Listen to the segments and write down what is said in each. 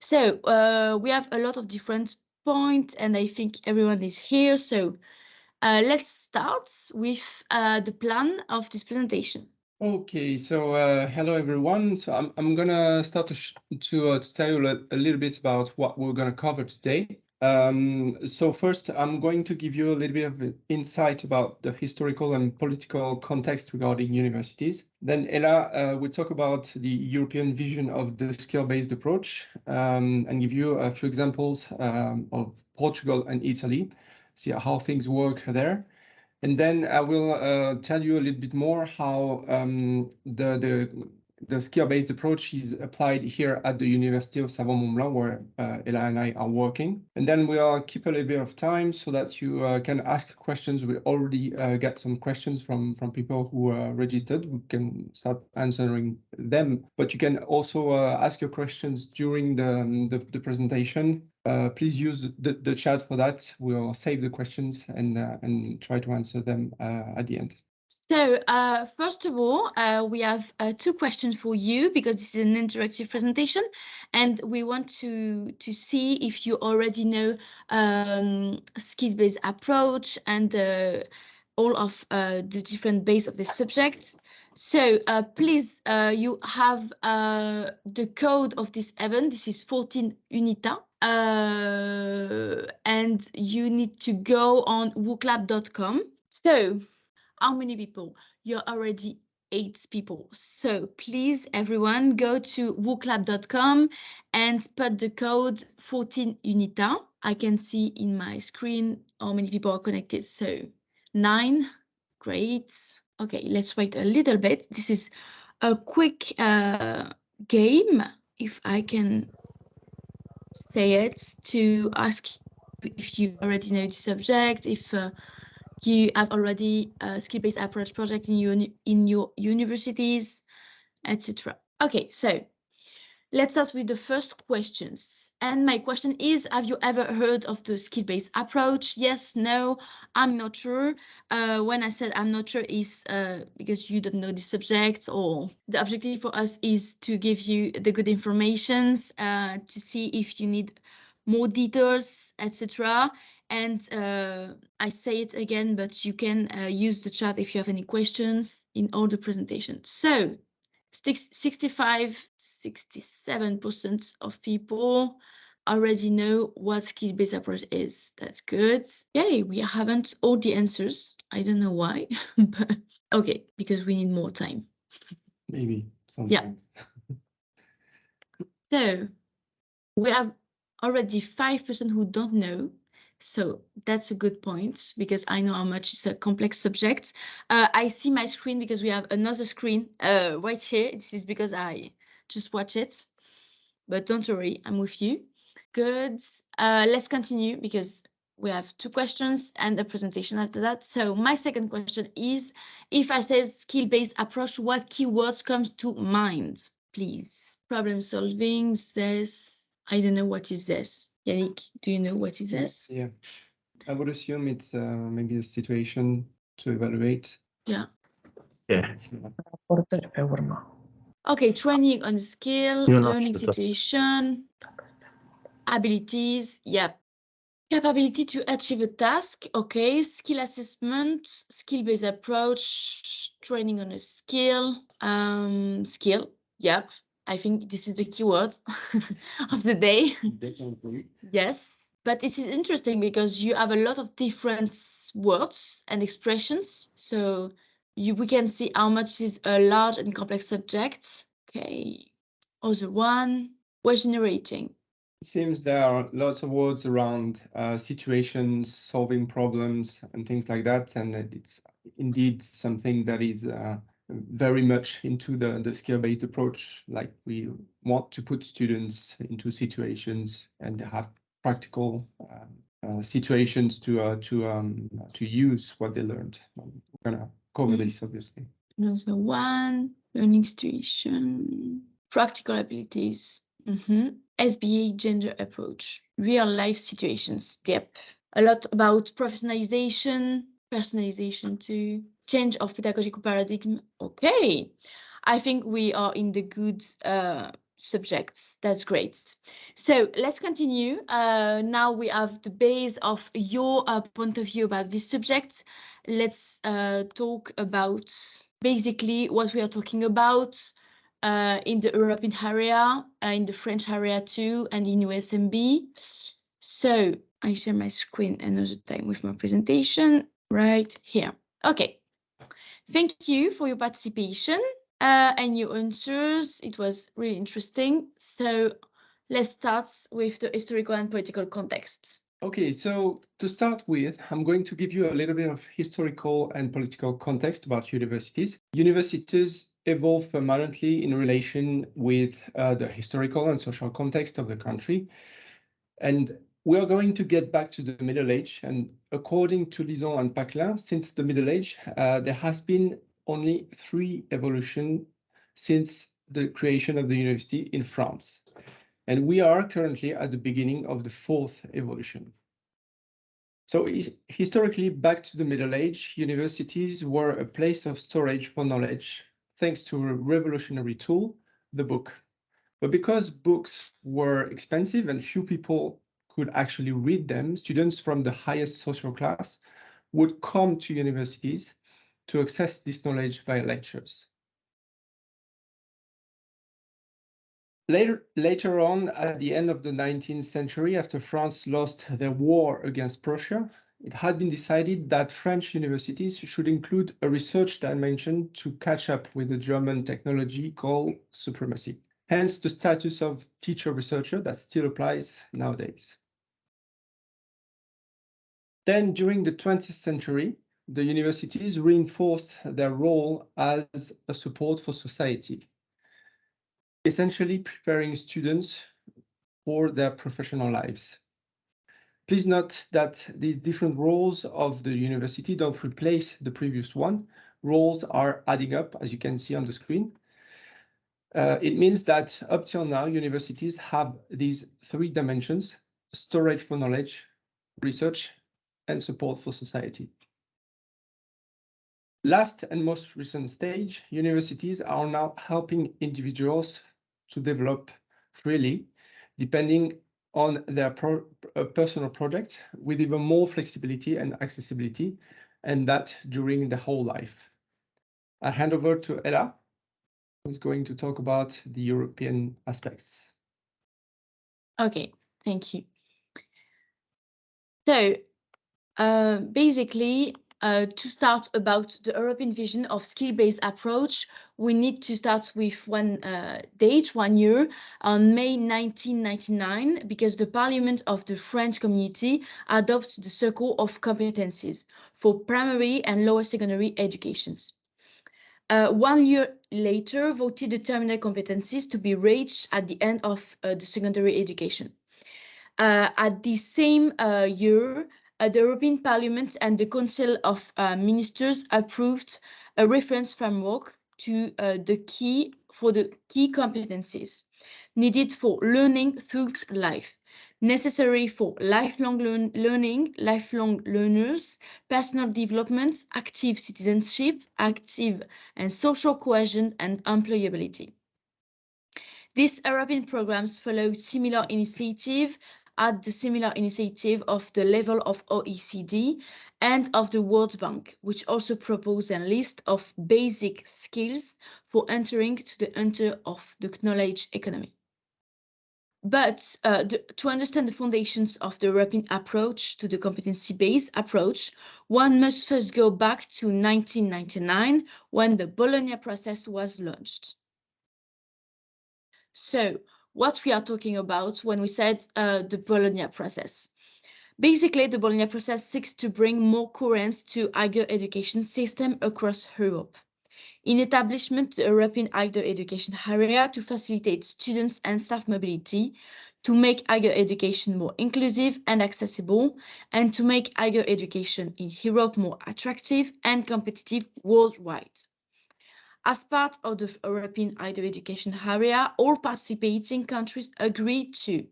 So uh, we have a lot of different points and I think everyone is here. So uh, let's start with uh, the plan of this presentation. Okay, so uh, hello everyone. So I'm I'm gonna start to to, uh, to tell you a, a, little bit about what we're gonna cover today. Um, so first, I'm going to give you a little bit of insight about the historical and political context regarding universities. Then Ella uh, will talk about the European vision of the skill-based approach um, and give you a few examples um, of Portugal and Italy, see how things work there. And then I will uh, tell you a little bit more how um, the, the the skill-based approach is applied here at the University of Savoie-Mont-Blanc, where uh, Ella and I are working. And then we'll keep a little bit of time so that you uh, can ask questions. We already uh, get some questions from, from people who are registered. We can start answering them, but you can also uh, ask your questions during the, um, the, the presentation. Uh, please use the, the, chat for that. We'll save the questions and, uh, and try to answer them at the end. So uh, first of all, uh, we have uh, two questions for you because this is an interactive presentation and we want to, to see if you already know um, skills-based approach and uh, all of uh, the different base of the subject. So uh, please, you have the code of this event. This is 14 UNITA. and you need to go on wooclap.com. So how many people? You're already eight people. So please, everyone, go to wooclap.com and put the code 14UNITA. I can see in my screen how many people are connected. So nine, great. Okay, let's wait a little bit. This is a quick uh, game, if I can say it, to ask if you already know the subject, if uh, you have already a skill-based approach project in your in your universities, etc. Okay, so let's start with the first questions. And my question is, have you ever heard of the skill-based approach? Yes, no, I'm not sure. Uh, when I said I'm not sure is uh, because you don't know the subject or the objective for us is to give you the good informations uh, to see if you need more details, etc. And uh, I say it again, but you can uh, use the chat if you have any questions in all the presentations. So 65, 67% of people already know what skill-based approach is. That's good. Yay, we haven't all the answers. I don't know why, but okay, because we need more time. Maybe. Sometimes. Yeah. so we have already 5% who don't know so that's a good point because I know how much it's a complex subject. Uh, I see my screen because we have another screen uh, right here. This is because I just watch it. But don't worry, I'm with you. Good. Uh, let's continue because we have two questions and a presentation after that. So my second question is, if I say skill-based approach, what keywords comes to mind, please? Problem solving, this, I don't know what is this. Yannick, do you know what is this? Yeah, I would assume it's uh, maybe a situation to evaluate. Yeah. Yeah. Okay, training on skill, learning situation, abilities, yep. Capability to achieve a task, okay. Skill assessment, skill-based approach, training on a skill, um, skill, yep. I think this is the keyword of the day. Definitely. Yes, but it is interesting because you have a lot of different words and expressions. So you, we can see how much is a large and complex subject. Okay, other one, was generating. It seems there are lots of words around uh, situations, solving problems, and things like that, and it's indeed something that is uh, very much into the, the skill-based approach. Like we want to put students into situations and have practical uh, uh, situations to uh, to um, to use what they learned. We're gonna cover mm -hmm. this obviously. Another one, learning situation, practical abilities. Mm -hmm. SBA gender approach, real life situations. Yep. A lot about professionalization, personalization too change of pedagogical paradigm. Okay, I think we are in the good uh, subjects. That's great. So let's continue. Uh, now we have the base of your uh, point of view about this subject. Let's uh, talk about basically what we are talking about uh, in the European area, uh, in the French area too, and in USMB. So I share my screen another time with my presentation right here. Okay. Thank you for your participation uh, and your answers. It was really interesting. So let's start with the historical and political context. Okay, so to start with, I'm going to give you a little bit of historical and political context about universities. Universities evolve permanently in relation with uh, the historical and social context of the country. And we are going to get back to the Middle Age. And according to Lison and Paquelin, since the Middle Age, uh, there has been only three evolution since the creation of the university in France. And we are currently at the beginning of the fourth evolution. So historically, back to the Middle Age, universities were a place of storage for knowledge, thanks to a revolutionary tool, the book. But because books were expensive and few people could actually read them, students from the highest social class would come to universities to access this knowledge via lectures. Later, later on, at the end of the 19th century, after France lost their war against Prussia, it had been decided that French universities should include a research dimension to catch up with the German technology called supremacy. Hence the status of teacher researcher that still applies nowadays. Then during the 20th century, the universities reinforced their role as a support for society essentially preparing students for their professional lives. Please note that these different roles of the university don't replace the previous one. Roles are adding up, as you can see on the screen. Uh, it means that up till now, universities have these three dimensions, storage for knowledge, research, and support for society. Last and most recent stage, universities are now helping individuals to develop freely, depending on their pro uh, personal project with even more flexibility and accessibility, and that during the whole life. I'll hand over to Ella, who's going to talk about the European aspects. Okay, thank you. So uh, basically, uh, to start about the European vision of skill-based approach, we need to start with one uh, date, one year, on May 1999, because the Parliament of the French Community adopted the Circle of Competencies for primary and lower secondary educations. Uh, one year later, voted the terminal competencies to be reached at the end of uh, the secondary education. Uh, at the same year, uh, the European Parliament and the Council of uh, Ministers approved a reference framework to uh, the key for the key competencies needed for learning through life, necessary for lifelong learn learning, lifelong learners, personal development, active citizenship, active and social cohesion, and employability. These European programs follow similar initiative at the similar initiative of the level of OECD and of the World Bank, which also propose a list of basic skills for entering to the enter of the knowledge economy. But uh, the, to understand the foundations of the European approach to the competency-based approach, one must first go back to 1999 when the Bologna process was launched. So what we are talking about when we said uh, the Bologna process. Basically, the Bologna process seeks to bring more coherence to higher education system across Europe. In establishment, the European higher education area to facilitate students and staff mobility, to make higher education more inclusive and accessible, and to make higher education in Europe more attractive and competitive worldwide. As part of the European higher education area, all participating countries agreed to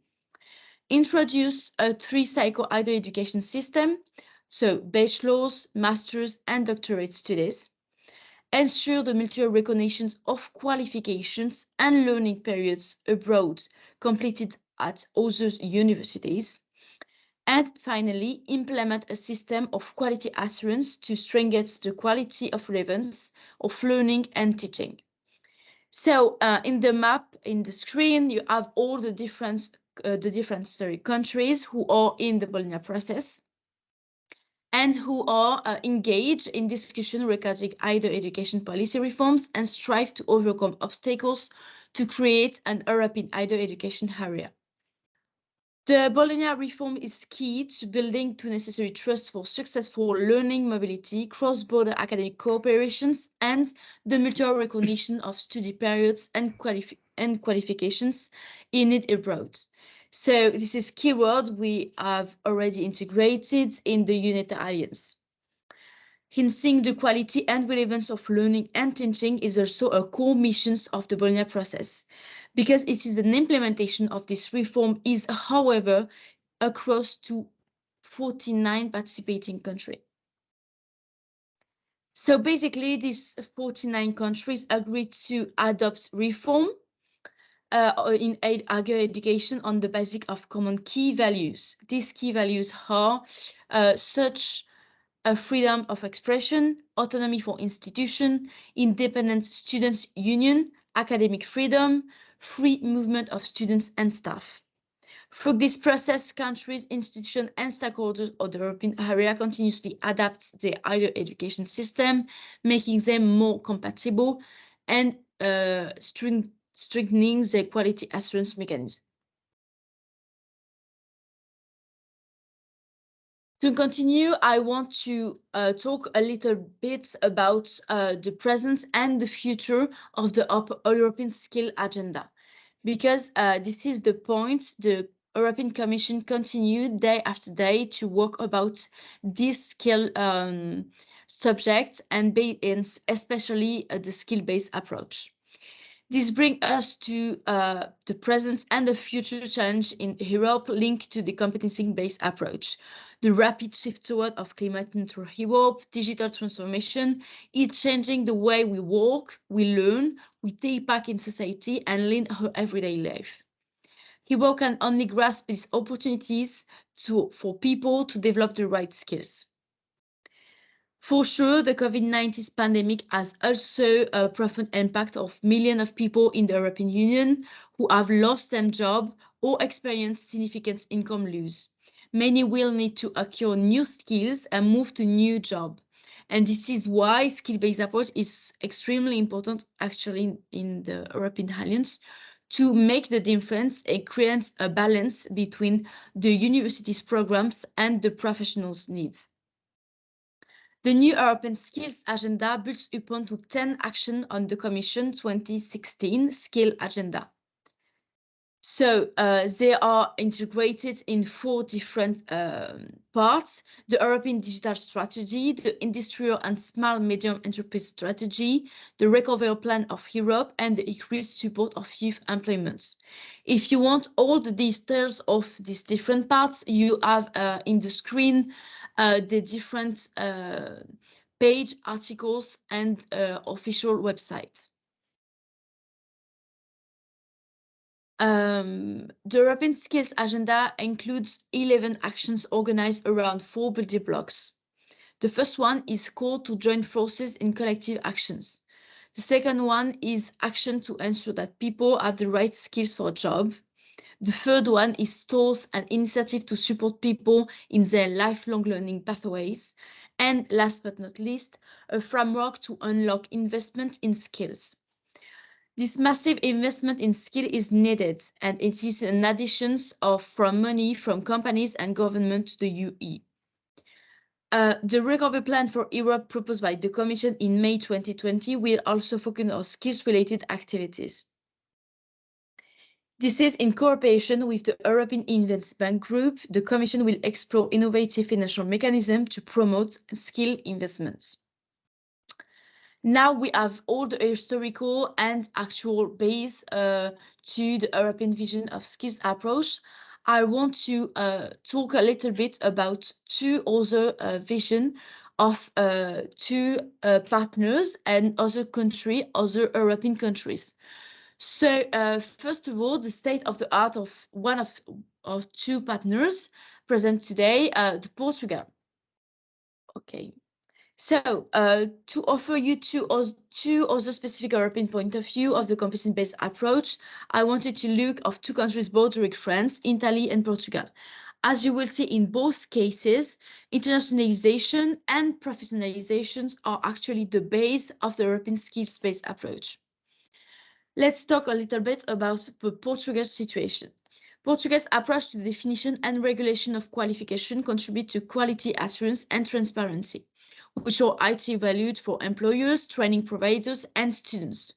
introduce a three-cycle higher education system, so bachelor's, master's, and doctorate studies, ensure the mutual recognition of qualifications and learning periods abroad completed at other universities, and finally, implement a system of quality assurance to strengthen the quality of relevance of learning and teaching. So uh, in the map, in the screen, you have all the different, uh, the different sorry, countries who are in the Bologna process and who are uh, engaged in discussion regarding either education policy reforms and strive to overcome obstacles to create an European higher education area. The Bologna reform is key to building to necessary trust for successful learning mobility, cross-border academic cooperations, and the mutual recognition of study periods and, and qualifications in it abroad. So this is keyword we have already integrated in the UNITA Alliance. Enhancing the quality and relevance of learning and teaching is also a core mission of the Bologna process because it is an implementation of this reform is, however, across to 49 participating countries. So basically, these 49 countries agreed to adopt reform uh, in higher education on the basis of common key values. These key values are uh, such a freedom of expression, autonomy for institution, independent students union, academic freedom, free movement of students and staff. Through this process, countries, institutions, and stakeholders of the European area continuously adapt their higher education system, making them more compatible and uh, strengthening their quality assurance mechanism. To continue, I want to uh, talk a little bit about uh, the present and the future of the European Skill Agenda, because uh, this is the point the European Commission continued day after day to work about this skill um, subject and, and especially uh, the skill-based approach. This brings us to uh, the present and the future challenge in Europe linked to the competency-based approach. The rapid shift toward of climate neutral Europe, digital transformation is changing the way we work, we learn, we take part in society and lead our everyday life. Europe can only grasp these opportunities to, for people to develop the right skills. For sure, the COVID-19 pandemic has also a profound impact of millions of people in the European Union who have lost their job or experienced significant income loss. Many will need to acquire new skills and move to new job. And this is why skill-based approach is extremely important actually in the European Alliance to make the difference and create a balance between the university's programs and the professionals' needs. The new European Skills Agenda builds upon to 10 actions on the Commission 2016 Skill Agenda. So uh, they are integrated in four different um, parts, the European Digital Strategy, the Industrial and Small Medium Enterprise Strategy, the Recovery Plan of Europe, and the increased support of youth employment. If you want all the details of these different parts, you have uh, in the screen the different uh, page articles and uh, official websites. Um, the European Skills Agenda includes 11 actions organized around four building blocks. The first one is call to join forces in collective actions. The second one is action to ensure that people have the right skills for a job. The third one is tools and initiative to support people in their lifelong learning pathways. And last but not least, a framework to unlock investment in skills. This massive investment in skill is needed, and it is an addition of from money from companies and government to the UE. Uh, the recovery plan for Europe proposed by the Commission in May 2020 will also focus on skills-related activities. This is in cooperation with the European Investment Bank Group. The Commission will explore innovative financial mechanisms to promote skill investments. Now we have all the historical and actual base uh, to the European vision of skills approach. I want to uh, talk a little bit about two other uh, vision of uh, two uh, partners and other country, other European countries. So uh, first of all, the state of the art of one of, of two partners present today, uh, the Portugal. Okay. So uh, to offer you two, two other specific European point of view of the competency-based approach, I wanted to look of two countries bordering France, Italy and Portugal. As you will see in both cases, internationalization and professionalizations are actually the base of the European skills-based approach. Let's talk a little bit about the Portuguese situation. Portugal's approach to the definition and regulation of qualification contribute to quality assurance and transparency, which are highly valued for employers, training providers, and students.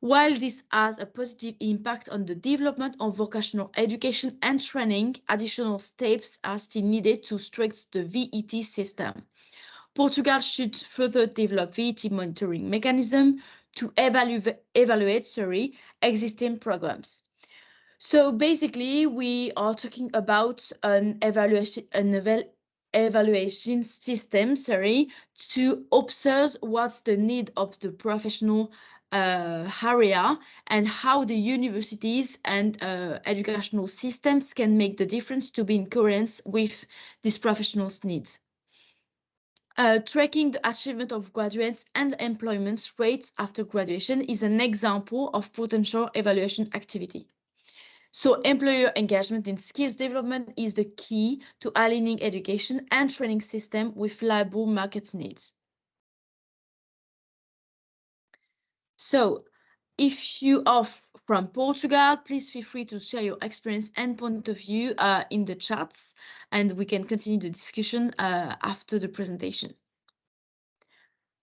While this has a positive impact on the development of vocational education and training, additional steps are still needed to strengthen the VET system. Portugal should further develop VET monitoring mechanism to evaluate, evaluate sorry, existing programs. So basically, we are talking about an evaluation, an eval evaluation system, sorry, to observe what's the need of the professional uh, area and how the universities and uh, educational systems can make the difference to be in coherence with these professionals' needs. Uh, tracking the achievement of graduates and employment rates after graduation is an example of potential evaluation activity. So employer engagement in skills development is the key to aligning education and training system with labor market needs. So if you are from Portugal, please feel free to share your experience and point of view uh, in the chats, and we can continue the discussion uh, after the presentation.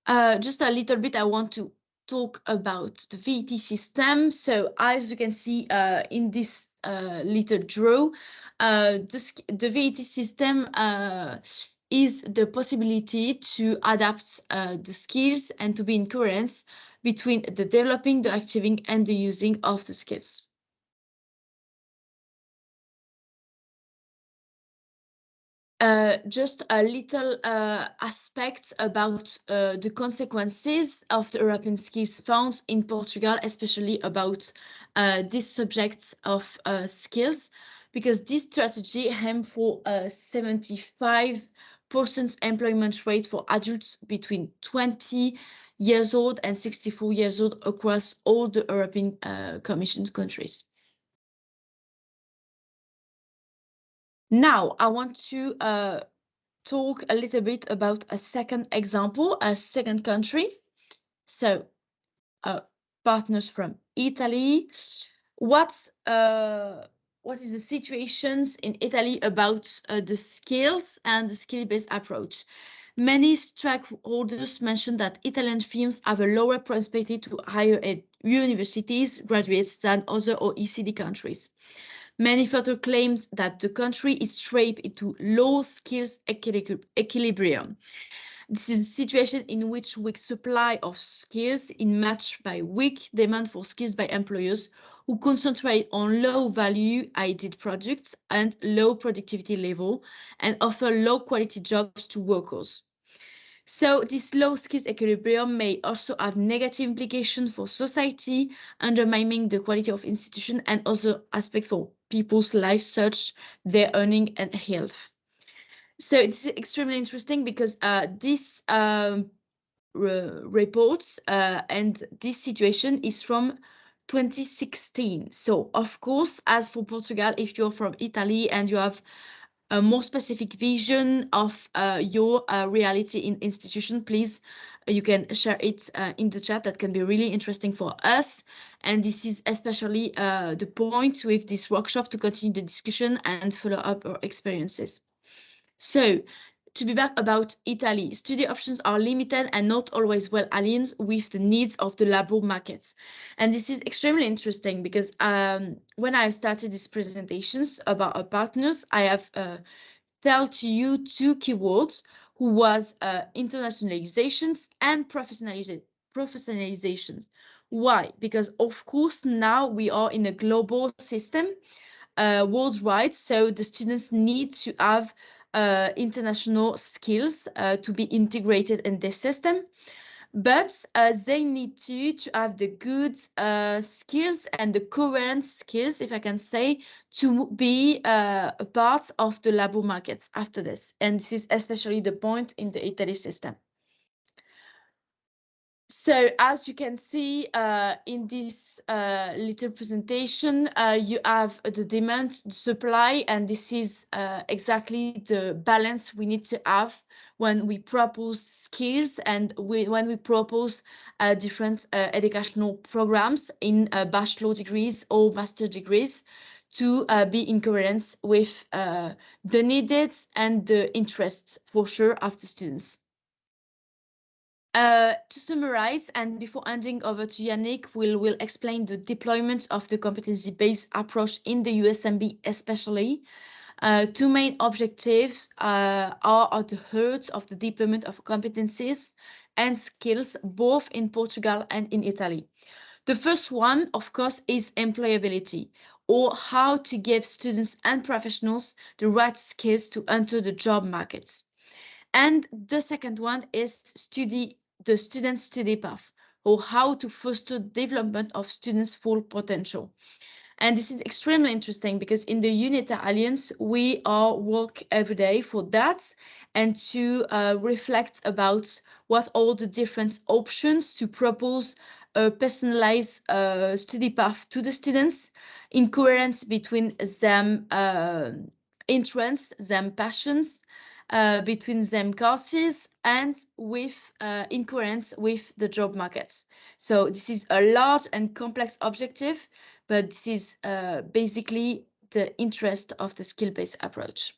Uh, just a little bit, I want to talk about the VET system. So as you can see uh, in this uh, little draw, uh, the, the VET system is the possibility to adapt the skills and to be in coherence between the developing, the achieving, and the using of the skills. Uh, just a little uh, aspect about uh, the consequences of the European Skills Funds in Portugal, especially about uh, this subject of uh, skills, because this strategy aims for a 75% employment rate for adults between 20 years old and 64 years old across all the European uh, Commission countries. Now, I want to uh, talk a little bit about a second example, a second country. So, uh, partners from Italy. What's uh, what is the situations in Italy about uh, the skills and the skill-based approach? Many stakeholders mentioned that Italian firms have a lower prospective to higher ed universities graduates than other OECD countries. Many further claims that the country is trapped into low skills equilibrium. This is a situation in which weak supply of skills is matched by weak demand for skills by employers who concentrate on low value added products and low productivity level and offer low quality jobs to workers. So this low skills equilibrium may also have negative implications for society, undermining the quality of institution and other aspects for people's lives, such their earning and health. So it's extremely interesting because uh, this um, report uh, and this situation is from 2016. So of course, as for Portugal, if you're from Italy and you have a more specific vision of uh, your uh, reality in institution, please, uh, you can share it uh, in the chat. That can be really interesting for us. And this is especially uh, the point with this workshop to continue the discussion and follow up our experiences. So to be back about Italy, study options are limited and not always well aligned with the needs of the labor markets. And this is extremely interesting because um, when I started these presentations about our partners, I have uh, you two keywords who was uh, internationalizations and professionalizations. professionalizations. Why? Because of course now we are in a global system uh, worldwide, so the students need to have uh, international skills uh, to be integrated in this system but uh, they need to to have the good uh, skills and the current skills, if I can say, to be uh, a part of the labor markets after this. And this is especially the point in the Italy system. So as you can see uh, in this uh, little presentation, uh, you have the demand, the supply, and this is uh, exactly the balance we need to have when we propose skills and we, when we propose uh, different uh, educational programs in bachelor degrees or master degrees to be in coherence with the needs and the interests for sure of the students. Uh, to summarize, and before handing over to Yannick, we'll, we'll explain the deployment of the competency-based approach in the USMB especially. Uh, two main objectives uh, are at the heart of the deployment of competencies and skills, both in Portugal and in Italy. The first one, of course, is employability, or how to give students and professionals the right skills to enter the job market. And the second one is study the student study path or how to foster development of students' full potential. And this is extremely interesting because in the UNITA Alliance, we are work every day for that and to uh, reflect about what all the different options to propose a personalized uh, study path to the students in coherence between them uh, interests, them passions, uh, between them courses and with uh, with the job markets. So this is a large and complex objective, but this is uh, basically the interest of the skill-based approach.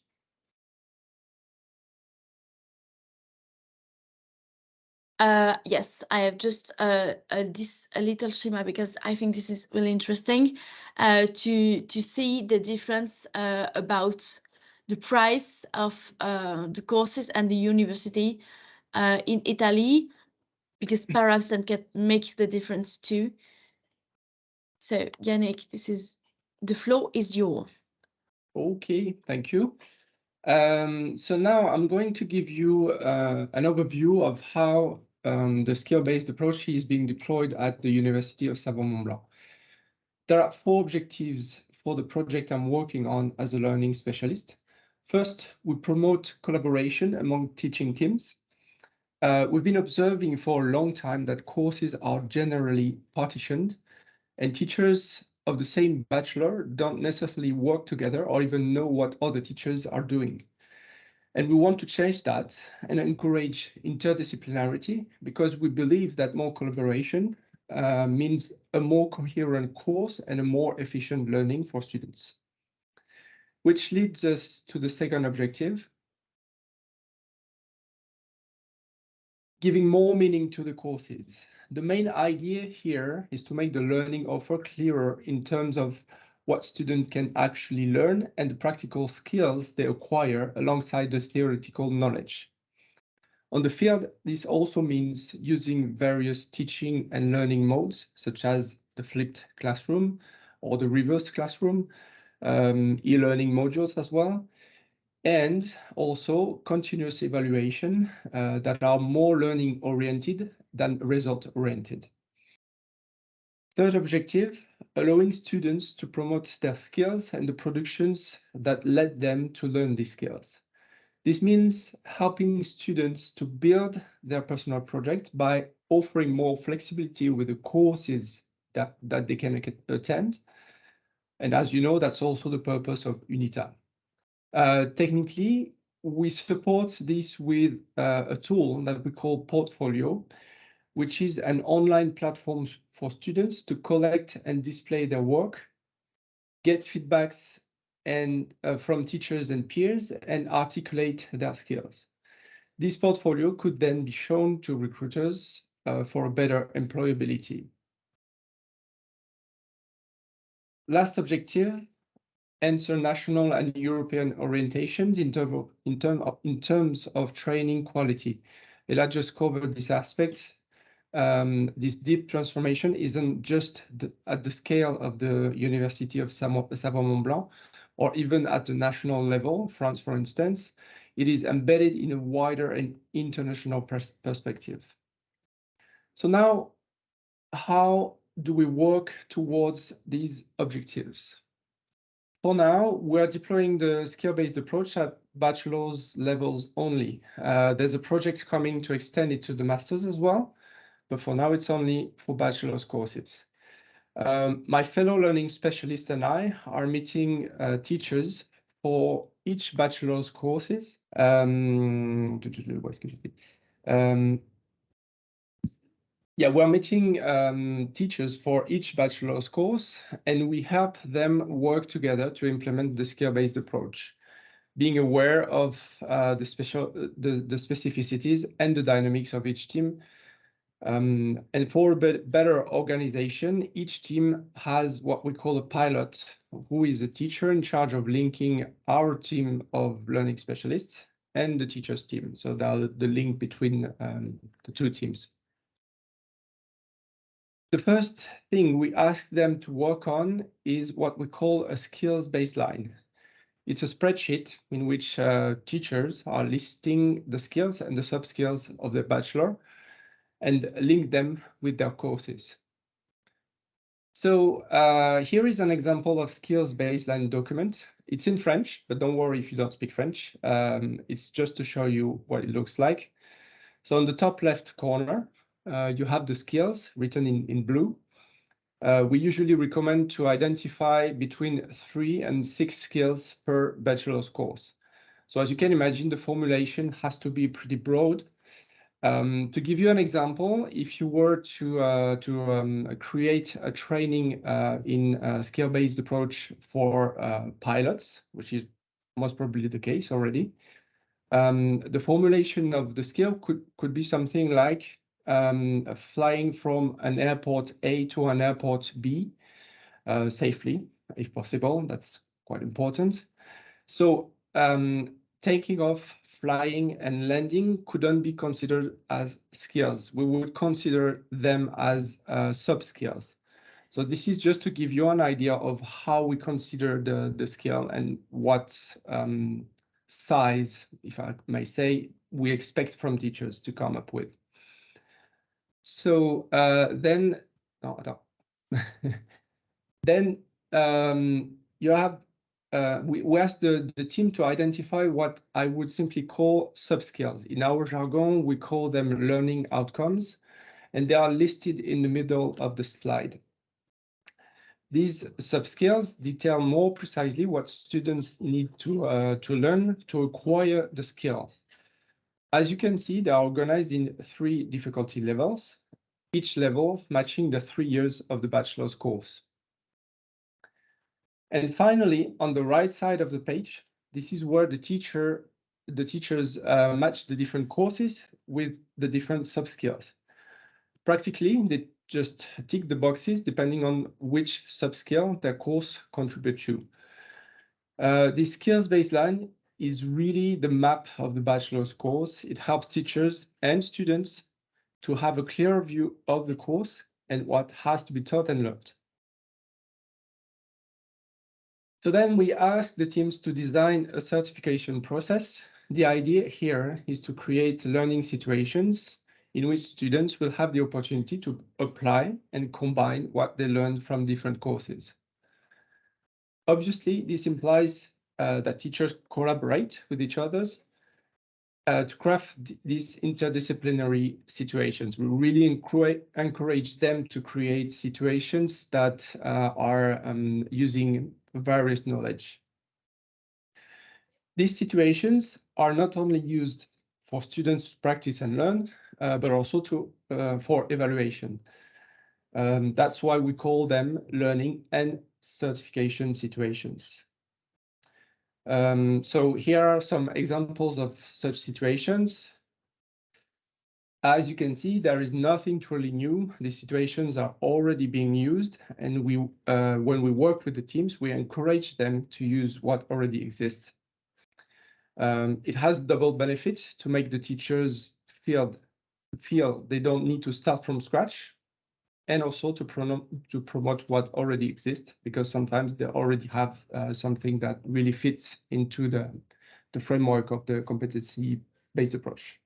Uh, yes, I have just uh, this a little schema because I think this is really interesting uh, to to see the difference uh, about the price of uh, the courses and the university uh, in Italy, because perhaps that can make the difference too. So Yannick, this is the floor is yours. Okay, thank you. Um, so now I'm going to give you uh, an overview of how um, the skill-based approach is being deployed at the University of Savoie-Mont-Blanc. There are four objectives for the project I'm working on as a learning specialist. First, we promote collaboration among teaching teams. Uh, we've been observing for a long time that courses are generally partitioned and teachers of the same bachelor don't necessarily work together or even know what other teachers are doing. And we want to change that and encourage interdisciplinarity because we believe that more collaboration uh, means a more coherent course and a more efficient learning for students which leads us to the second objective, giving more meaning to the courses. The main idea here is to make the learning offer clearer in terms of what students can actually learn and the practical skills they acquire alongside the theoretical knowledge. On the field, this also means using various teaching and learning modes, such as the flipped classroom or the reverse classroom, um, e-learning modules as well, and also continuous evaluation uh, that are more learning oriented than result oriented. Third objective, allowing students to promote their skills and the productions that led them to learn these skills. This means helping students to build their personal project by offering more flexibility with the courses that, that they can attend and as you know, that's also the purpose of UNITA. Uh, technically, we support this with uh, a tool that we call Portfolio, which is an online platform for students to collect and display their work, get feedbacks and uh, from teachers and peers, and articulate their skills. This portfolio could then be shown to recruiters uh, for better employability. Last objective, answer national and European orientations in, of, in, term of, in terms of training quality. Ella just covered this aspect. Um, this deep transformation isn't just the, at the scale of the University of Savoie-Mont-Blanc or even at the national level, France, for instance. it is embedded in a wider and international pers perspective. So now, how do we work towards these objectives? For now, we're deploying the skill-based approach at bachelor's levels only. Uh, there's a project coming to extend it to the master's as well, but for now it's only for bachelor's courses. Um, my fellow learning specialists and I are meeting uh, teachers for each bachelor's courses. Um, um, yeah, we're meeting um, teachers for each bachelor's course, and we help them work together to implement the skill-based approach, being aware of uh, the special the, the specificities and the dynamics of each team. Um, and for better organization, each team has what we call a pilot, who is a teacher in charge of linking our team of learning specialists and the teacher's team. So the, the link between um, the two teams. The first thing we ask them to work on is what we call a skills baseline. It's a spreadsheet in which uh, teachers are listing the skills and the sub-skills of their bachelor and link them with their courses. So uh, here is an example of skills baseline document. It's in French, but don't worry if you don't speak French. Um, it's just to show you what it looks like. So on the top left corner, you have the skills written in, in blue. Uh, we usually recommend to identify between three and six skills per bachelor's course. So as you can imagine, the formulation has to be pretty broad. Um, to give you an example, if you were to uh, to um, create a training uh, in a skill-based approach for uh, pilots, which is most probably the case already, um, the formulation of the skill could could be something like um, flying from an airport A to an airport B uh, safely, if possible. That's quite important. So um, taking off, flying, and landing couldn't be considered as skills. We would consider them as uh, sub-skills. So this is just to give you an idea of how we consider the, the skill and what um, size, if I may say, we expect from teachers to come up with. So uh, then, no, no. then um, you have, uh, we, we asked the, the team to identify what I would simply call sub-skills. In our jargon, we call them learning outcomes, and they are listed in the middle of the slide. These sub-skills detail more precisely what students need to, uh, to learn to acquire the skill. As you can see, they are organized in three difficulty levels, each level matching the three years of the bachelor's course. And finally, on the right side of the page, this is where the teacher, the teachers uh, match the different courses with the different sub-skills. Practically, they just tick the boxes depending on which sub-skill their course contributes to. Uh, this skills baseline is really the map of the bachelor's course. It helps teachers and students to have a clear view of the course and what has to be taught and learned. So then we ask the teams to design a certification process. The idea here is to create learning situations in which students will have the opportunity to apply and combine what they learned from different courses. Obviously, this implies uh, that teachers collaborate with each others uh, to craft these interdisciplinary situations. We really encourage, encourage them to create situations that uh, are um, using various knowledge. These situations are not only used for students to practice and learn, uh, but also to uh, for evaluation. Um, that's why we call them learning and certification situations. Um, so here are some examples of such situations. As you can see, there is nothing truly new. These situations are already being used, and we, uh, when we work with the teams, we encourage them to use what already exists. Um, it has double benefits to make the teachers feel feel they don't need to start from scratch, and also to, to promote what already exists, because sometimes they already have uh, something that really fits into the, the framework of the competency-based approach.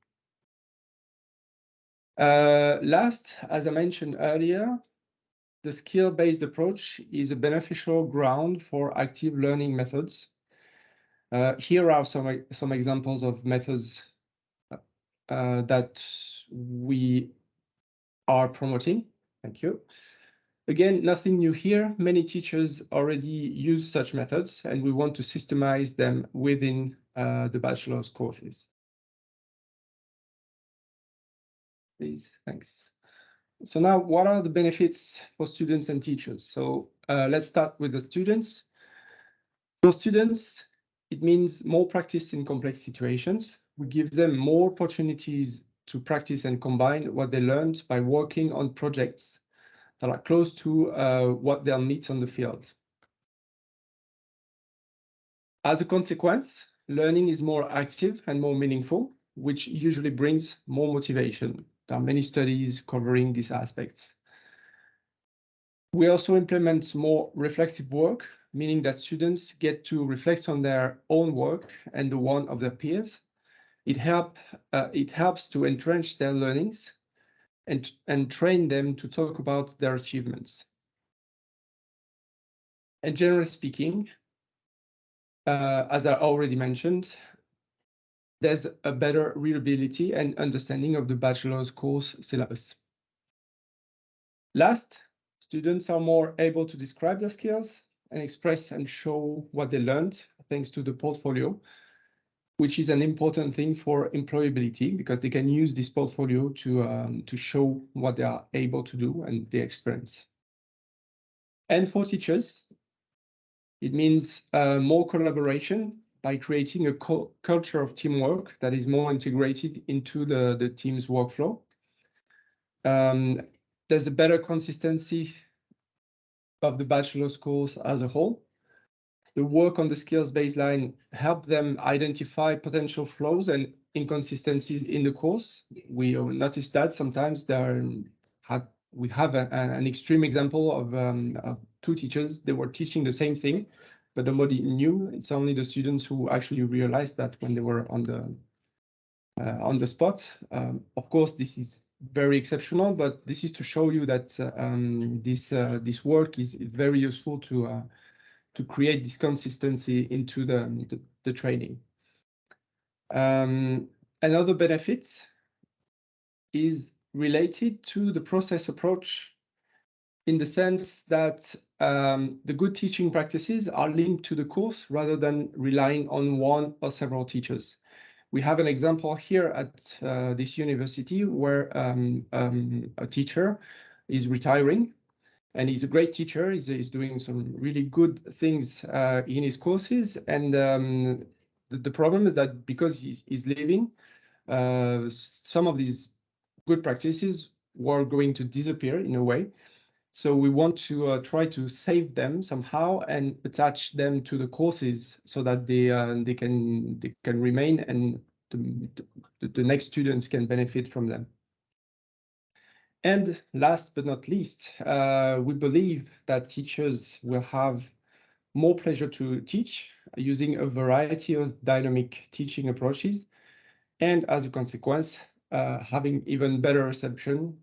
Uh, last, as I mentioned earlier, the skill-based approach is a beneficial ground for active learning methods. Uh, here are some, some examples of methods uh, that we are promoting. Thank you. Again, nothing new here. Many teachers already use such methods, and we want to systemize them within uh, the bachelor's courses. Please, thanks. So now, what are the benefits for students and teachers? So uh, let's start with the students. For students, it means more practice in complex situations. We give them more opportunities to practice and combine what they learned by working on projects that are close to uh, what they'll meet on the field. As a consequence, learning is more active and more meaningful, which usually brings more motivation. There are many studies covering these aspects. We also implement more reflexive work, meaning that students get to reflect on their own work and the one of their peers. It, help, uh, it helps to entrench their learnings and, and train them to talk about their achievements. And generally speaking, uh, as I already mentioned, there's a better readability and understanding of the bachelor's course syllabus. Last, students are more able to describe their skills and express and show what they learned thanks to the portfolio, which is an important thing for employability because they can use this portfolio to, um, to show what they are able to do and their experience. And for teachers, it means uh, more collaboration by creating a culture of teamwork that is more integrated into the, the team's workflow. Um, there's a better consistency of the bachelor's course as a whole. The work on the skills baseline help them identify potential flaws and inconsistencies in the course. We noticed that sometimes there had we have a, an extreme example of, um, of, two teachers. They were teaching the same thing, but nobody knew. It's only the students who actually realized that when they were on the uh, on the spot. Um, of course, this is very exceptional, but this is to show you that um, this uh, this work is very useful to uh, to create this consistency into the, the, the training. Um, another benefit is related to the process approach in the sense that um, the good teaching practices are linked to the course rather than relying on one or several teachers. We have an example here at uh, this university where um, um, a teacher is retiring and he's a great teacher. He's, he's doing some really good things uh, in his courses. And um, the, the, problem is that because he's, he's leaving, uh, some of these good practices were going to disappear in a way. So we want to uh, try to save them somehow and attach them to the courses so that they uh, they can they can remain and the, the, the next students can benefit from them. And last but not least, uh, we believe that teachers will have more pleasure to teach using a variety of dynamic teaching approaches, and as a consequence, uh, having even better reception,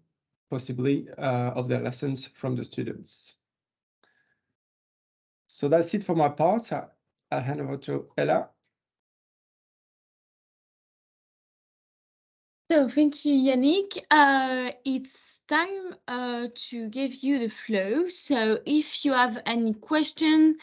possibly, uh, of their lessons from the students. So that's it for my part. I'll hand over to Ella. So thank you, Yannick. Uh, it's time uh, to give you the flow. So if you have any question,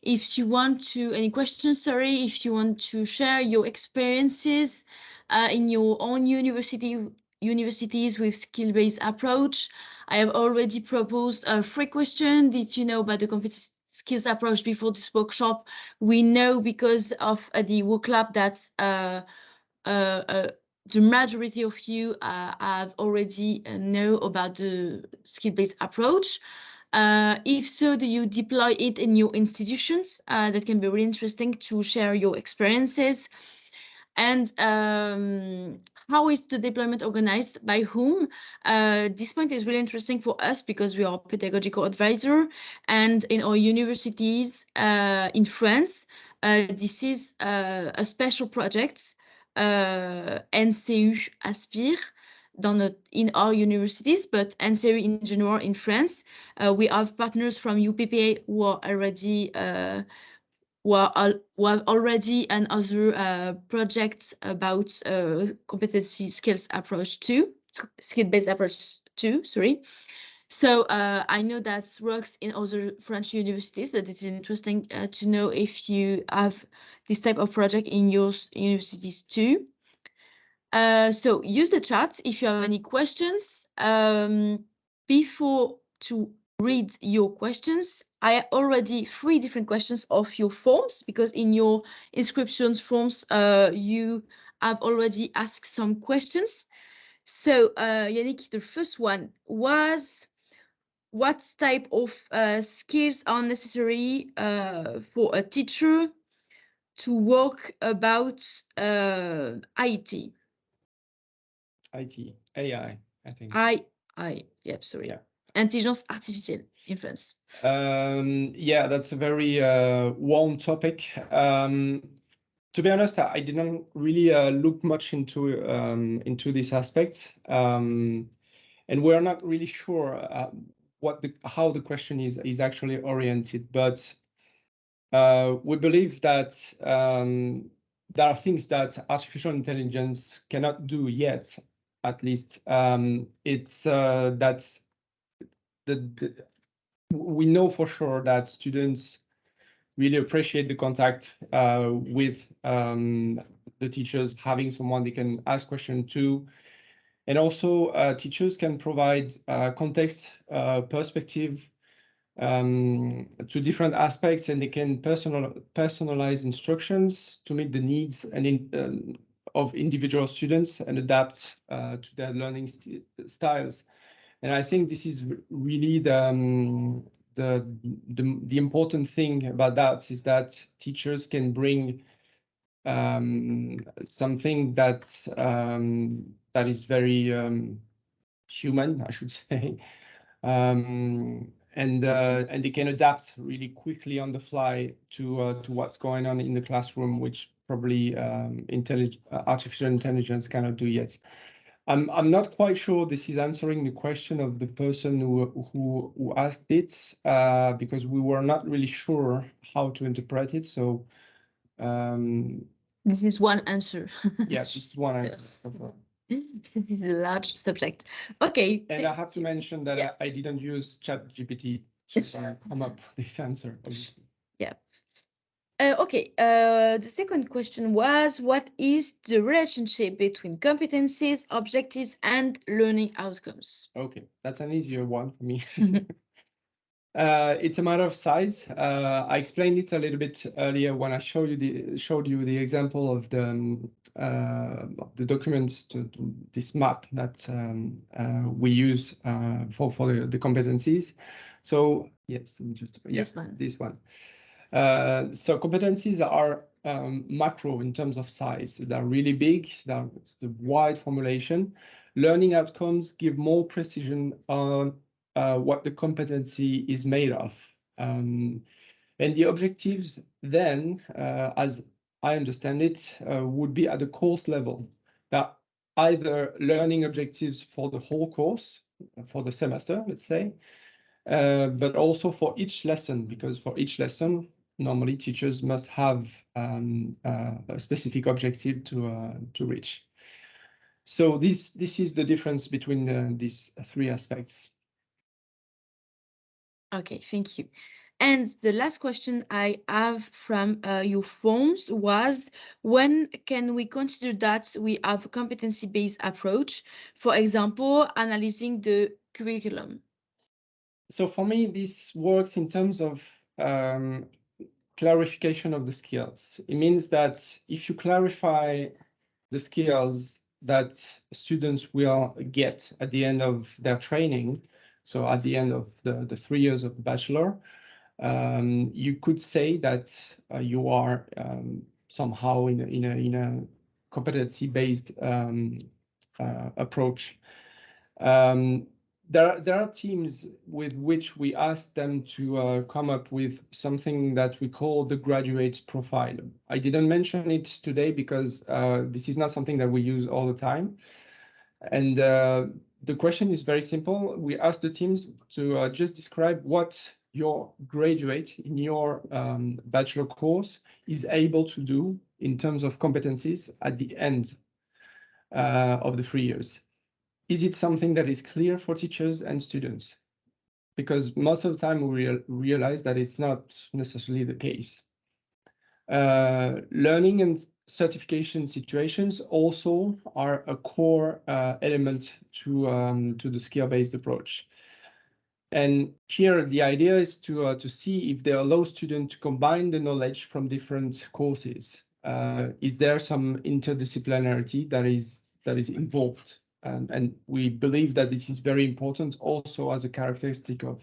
if you want to, any questions, sorry, if you want to share your experiences uh, in your own university universities with skill-based approach, I have already proposed a free question. Did you know about the competence skills approach before this workshop? We know because of uh, the Wooclap that uh, uh, uh the majority of you uh, have already uh, know about the skill-based approach. Uh, if so, do you deploy it in your institutions? Uh, that can be really interesting to share your experiences. And um, how is the deployment organized? By whom? Uh, this point is really interesting for us because we are pedagogical advisor and in our universities uh, in France, Uh, this is a special project, NCU Aspire, in our universities, but NCU in general in France. Uh, we have partners from UPPA who are already uh, who, are, have already and other uh, projects about uh, competency skills approach too, skill-based approach too, sorry. So uh, I know that works in other French universities, but it's interesting uh, to know if you have this type of project in your universities too. Uh, so use the chat if you have any questions. Um, before to read your questions, I already three different questions of your forms because in your inscriptions forms uh, you have already asked some questions. So uh, Yannick, the first one was what type of uh, skills are necessary uh, for a teacher to work about uh, IT? IT, AI, I think. I, I, yep, sorry. Yeah. Intelligence artificielle in France. Um, yeah, that's a very uh, warm topic. Um, to be honest, I didn't really uh, look much into um, into this aspect, um, and we're not really sure uh, what the how the question is is actually oriented. But uh, we believe that um, there are things that artificial intelligence cannot do yet. At least um, it's uh, that the, the we know for sure that students really appreciate the contact uh, with um, the teachers, having someone they can ask questions to. And also uh, teachers can provide uh, context, uh, perspective um, to different aspects and they can personal, personalize instructions to meet the needs and in, um, of individual students and adapt uh, to their learning st styles. And I think this is really the, um, the, the, the important thing about that is that teachers can bring um, something that um, that is very um, human, I should say, um, and uh, and they can adapt really quickly on the fly to uh, to what's going on in the classroom, which probably um, intellig artificial intelligence cannot do yet. I'm I'm not quite sure this is answering the question of the person who who, who asked it uh, because we were not really sure how to interpret it. So um, this is one answer. yeah, is one answer. because this is a large subject. Okay. And I have to mention that Yeah. I, I didn't use ChatGPT to uh, come up with this answer. Obviously. Uh, okay, uh, the second question was what is the relationship between competencies, objectives, and learning outcomes? Okay, that's an easier one for me. Uh, it's a matter of size. Uh, I explained it a little bit earlier when I showed you the showed you the example of the um, uh, the documents to, to this map that um, uh, we use uh, for for the, the competencies. So yes, just yeah, This one. This one. Uh, so competencies are um, macro in terms of size. They're really big. They're it's the wide formulation. Learning outcomes give more precision on uh, what the competency is made of. Um, and the objectives then, uh, as I understand it, uh, would be at the course level. That either learning objectives for the whole course, for the semester, let's say, uh, but also for each lesson, because for each lesson, normally teachers must have um, uh, a specific objective to to reach. So this this is the difference between these three aspects. Okay, thank you. And the last question I have from uh, your forms was when can we consider that we have a competency-based approach? For example, analyzing the curriculum. So for me, this works in terms of um, clarification of the skills. It means that if you clarify the skills that students will get at the end of their training, so at the end of the, the three years of bachelor, um, you could say that uh, you are um, somehow in a, in a, in a competency-based um, uh, approach. Um, there, there are teams with which we ask them to uh, come up with something that we call the graduate profile. I didn't mention it today because uh, this is not something that we use all the time. And uh, the question is very simple. We ask the teams to uh, just describe what your graduate in your um, bachelor course is able to do in terms of competencies at the end uh, of the three years is it something that is clear for teachers and students? Because most of the time we real, realize that it's not necessarily the case. Uh, learning and certification situations also are a core uh, element to, um, to the skill-based approach. And here the idea is to, uh, to see if they allow students to combine the knowledge from different courses. Uh, is there some interdisciplinarity that is, that is involved um, and we believe that this is very important also as a characteristic of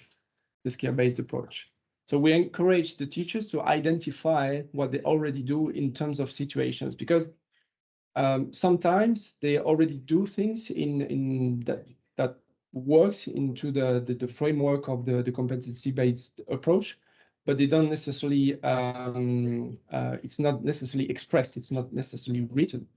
the skill-based approach. So we encourage the teachers to identify what they already do in terms of situations, because um, sometimes they already do things in, in that, that works into the, the, the framework of the, the competency-based approach, but they don't necessarily, um, uh, it's not necessarily expressed, it's not necessarily written.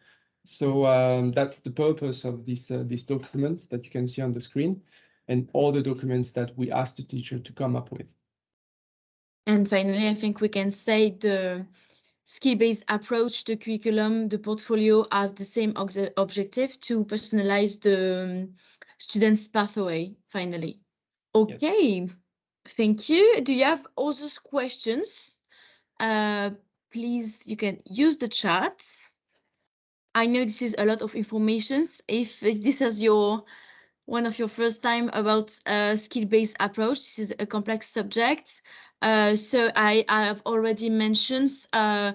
So um, that's the purpose of this, uh, this document that you can see on the screen and all the documents that we asked the teacher to come up with. And finally, I think we can say the skill-based approach, the curriculum, the portfolio have the same objective to personalize the um, student's pathway, finally. Okay, thank you. Do you have other questions? Uh, please, you can use the chat. I know this is a lot of information. If this is your one of your first time about a skill-based approach, this is a complex subject. Uh, so I, I, have already mentioned uh,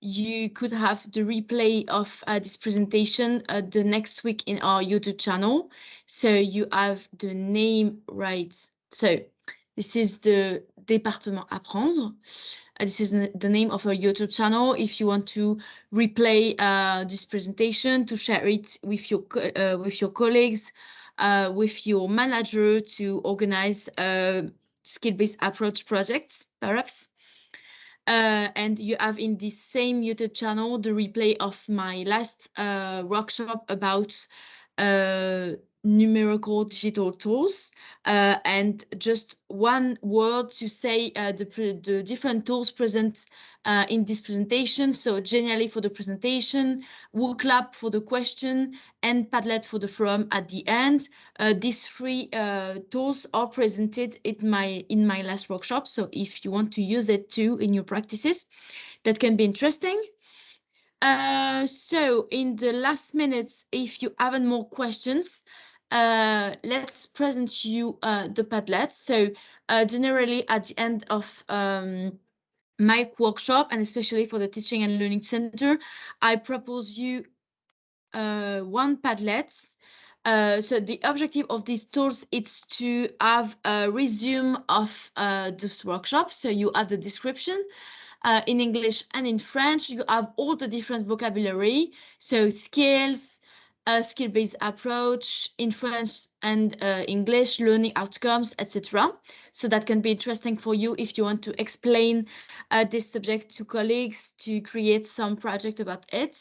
you could have the replay of uh, this presentation uh, the next week in our YouTube channel. So you have the name right. So this is the département apprendre. Uh, this is the name of our YouTube channel. If you want to replay this presentation, to share it with your with your colleagues, with your manager, to organize skill-based approach projects, perhaps. Uh, and you have in this same YouTube channel the replay of my last uh, workshop about numerical digital tools uh, and just one word to say uh, the, the different tools present uh, in this presentation. So generally for the presentation, WooClap for the question and Padlet for the forum at the end. Uh, these three uh, tools are presented in my, in my last workshop. So if you want to use it too in your practices, that can be interesting. Uh, so in the last minutes, if you haven't more questions, uh, let's present you uh, the Padlet. So uh, generally at the end of um, my workshop, and especially for the Teaching and Learning Center, I propose you uh, one Padlet. Uh, so the objective of these tools is to have a resume of this workshop. So you have the description, uh, in English and in French. You have all the different vocabulary, so skills, a skill-based approach in French and uh, English, learning outcomes, etc. So that can be interesting for you if you want to explain uh, this subject to colleagues, to create some project about it.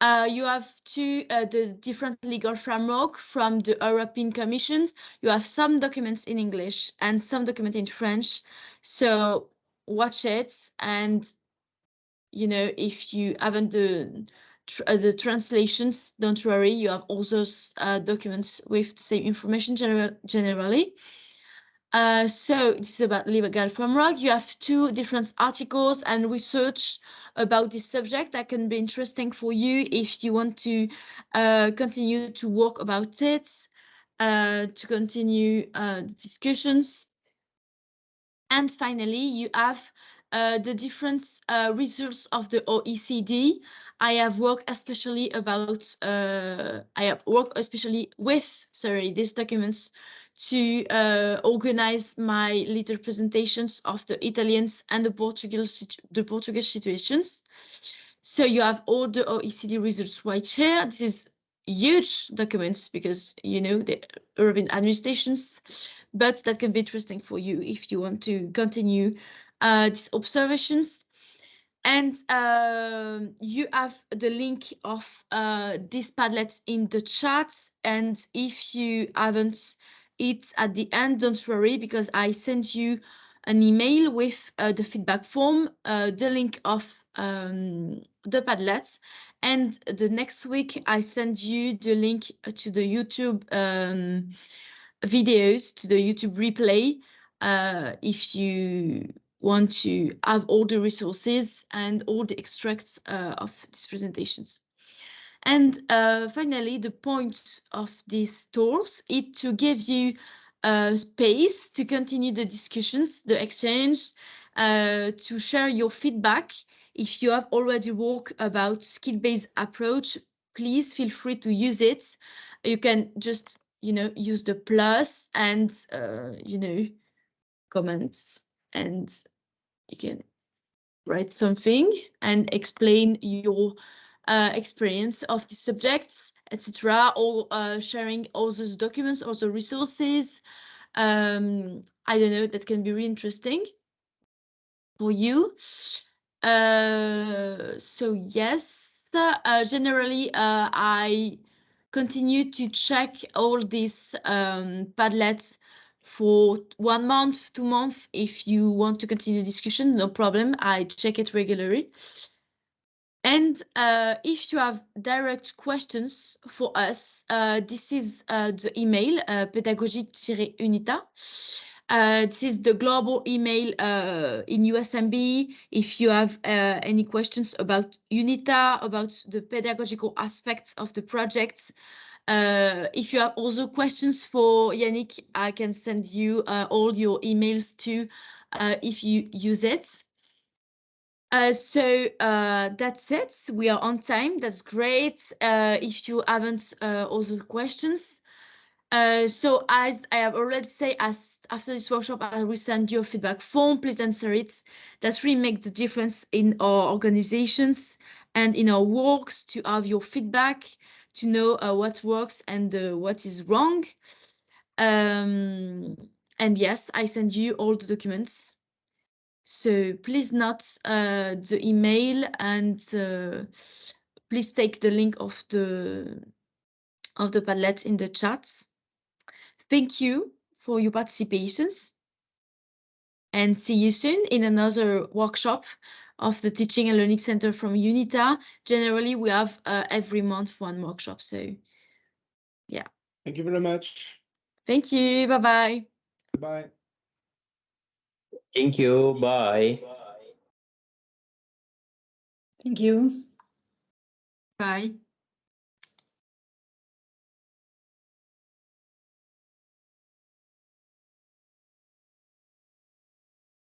Uh, you have two uh, the different legal framework from the European Commissions. You have some documents in English and some document in French. So watch it and you know if you haven't the tr uh, the translations, don't worry, you have all those uh, documents with the same information gener generally. Uh, so this is about legal framework. You have two different articles and research about this subject that can be interesting for you if you want to uh, continue to work about it, uh, to continue uh, the discussions. And finally, you have the different results of the OECD. I have worked especially about, uh, I have worked especially with, sorry, these documents to uh, organize my little presentations of the Italians and the Portuguese, the Portuguese situations. So you have all the OECD results right here. This is huge documents because you know the urban administrations, but that can be interesting for you if you want to continue uh, these observations. And uh, you have the link of uh, this Padlet in the chat. And if you haven't it at the end, don't worry, because I sent you an email with uh, the feedback form, uh, the link of um, the Padlet. And the next week, I send you the link to the YouTube um, videos, to the YouTube replay, uh, if you want to have all the resources and all the extracts uh, of these presentations. And uh, finally, the point of these tools is to give you uh, space to continue the discussions, the exchange, uh, to share your feedback. If you have already worked about skill-based approach, please feel free to use it. You can just, you know, use the plus and, uh, you know, comments and you can write something and explain your uh, experience of the subjects, etc. Or uh, sharing all those documents, all the resources. Um, I don't know, that can be really interesting for you. Uh, so yes, uh, generally uh, I continue to check all these um, Padlets for one month, two months. If you want to continue discussion, no problem. I check it regularly. And uh, if you have direct questions for us, uh, this is uh, the email, uh, pédagogie-unita. Uh, this is the global email uh, in USMB. If you have uh, any questions about UNITA, about the pedagogical aspects of the projects, uh, if you have also questions for Yannick, I can send you uh, all your emails too uh, if you use it. Uh, so uh, that's it. We are on time. That's great. Uh, if you haven't also questions. so as I have already said, as after this workshop, I will send you a feedback form. Please answer it. That's really make the difference in our organizations and in our works to have your feedback to know uh, what works and uh, what is wrong. Um, and yes, I send you all the documents. So please note uh, the email and please take the link of the of the Padlet in the chat. Thank you for your participations and see you soon in another workshop of the Teaching and Learning Center from UNITA. Generally, we have uh, every month one workshop. So, yeah. Thank you very much. Thank you. Bye-bye. Bye. Thank you. Bye. Thank you. Bye.